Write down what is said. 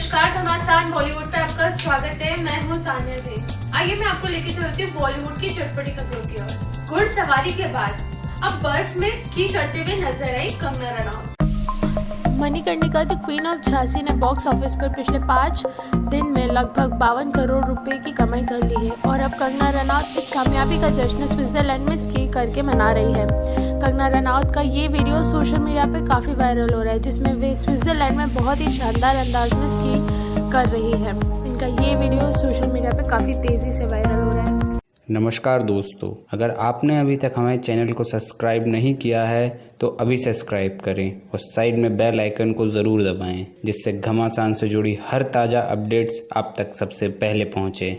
नमस्कार घमासान बॉलीवुड पे आपका स्वागत है। मैं हूँ सानिया जी। आइए मैं आपको लेके चलती हूँ बॉलीवुड की चटपटी खबरों की ओर। घुड़सवारी के बाद अब बर्फ़ में स्की करते हुए नज़र आई Kangana Ranaut. Manikarnika the queen of Jhansi ने बॉक्स ऑफ़िस पर पिछले पाँच दिन में लगभग बावन करोड़ रुपए की कमाई कर ली है और अब कंगना रनौत इस कामयाबी का जश्न स्विट्जरलैंड में स्की करके मना रही है। कंगना रनौत का ये वीडियो सोशल मीडिया पे काफ़ी वायरल हो रहा है, जिसमें वे स्विट्जरलैंड में बहुत ही शानदार अंदाज में स्की कर रही है। इनका ये वीडियो सोशल मीडिया पर काफ़ी तेज़ी से वायरल हो रहा है। नमस्कार दोस्तों, अगर आपने अभी तक हमारे चैनल को सब्सक्राइब नहीं किया है तो अभी सब्सक्राइब करें और साइड में बेल आइकन को ज़रूर दबाएँ, जिससे घमासान से जुड़ी हर ताज़ा अपडेट्स आप तक सबसे पहले पहुँचें।